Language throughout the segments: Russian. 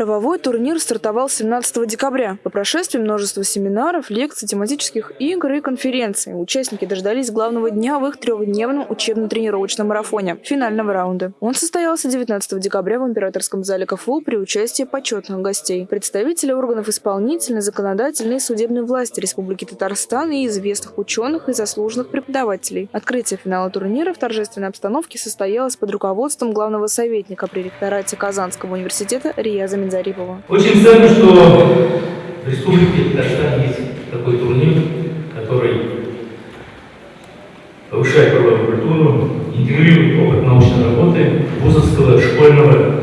Правовой турнир стартовал 17 декабря. По прошествии множества семинаров, лекций, тематических игр и конференций участники дождались главного дня в их трехдневном учебно-тренировочном марафоне – финального раунда. Он состоялся 19 декабря в Императорском зале КФУ при участии почетных гостей, представителей органов исполнительной, законодательной и судебной власти Республики Татарстан и известных ученых и заслуженных преподавателей. Открытие финала турнира в торжественной обстановке состоялось под руководством главного советника при ректорате Казанского университета Рияза Минзарипова. Очень ценно, что в Республике Татарстан есть такой турнир, который повышает правовую культуру, интегрирует опыт научной работы, вузовского, школьного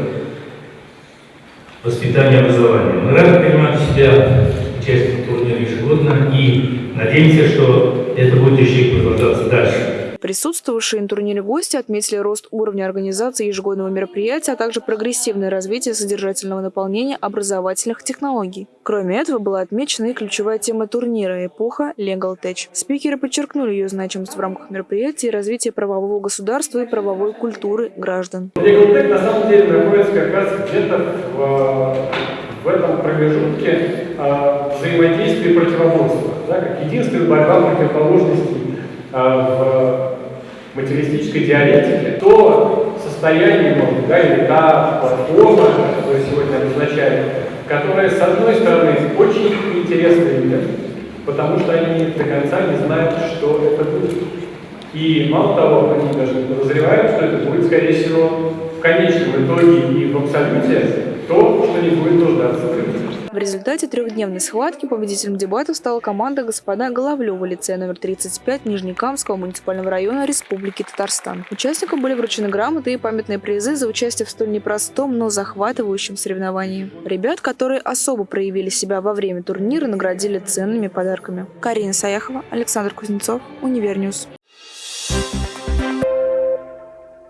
воспитания и образования. Мы рады принимать себя участие в турнире ежегодно и надеемся, что это будет еще и продолжаться дальше. Присутствовавшие на турнире гости отметили рост уровня организации ежегодного мероприятия, а также прогрессивное развитие содержательного наполнения образовательных технологий. Кроме этого, была отмечена и ключевая тема турнира – эпоха Legal Tech. Спикеры подчеркнули ее значимость в рамках мероприятия и развития правового государства и правовой культуры граждан. Legal Tech на самом деле находится как раз где-то в, в этом промежутке э, взаимодействия и противоборства, да, как единственная борьба противоположностей в материалистической диалектике, то состояние, может, да, или та платформа, которую сегодня обозначают, которая, с одной стороны, очень интересная людям, потому что они до конца не знают, что это будет. И мало того, они даже подозревают, что это будет, скорее всего, в конечном итоге и в абсолюте то, что не будет нуждаться в рынке. В результате трехдневной схватки победителем дебатов стала команда господа Головлева лицея номер 35 Нижнекамского муниципального района Республики Татарстан. Участникам были вручены грамоты и памятные призы за участие в столь непростом, но захватывающем соревновании. Ребят, которые особо проявили себя во время турнира, наградили ценными подарками. Карина Саяхова, Александр Кузнецов, Univer News.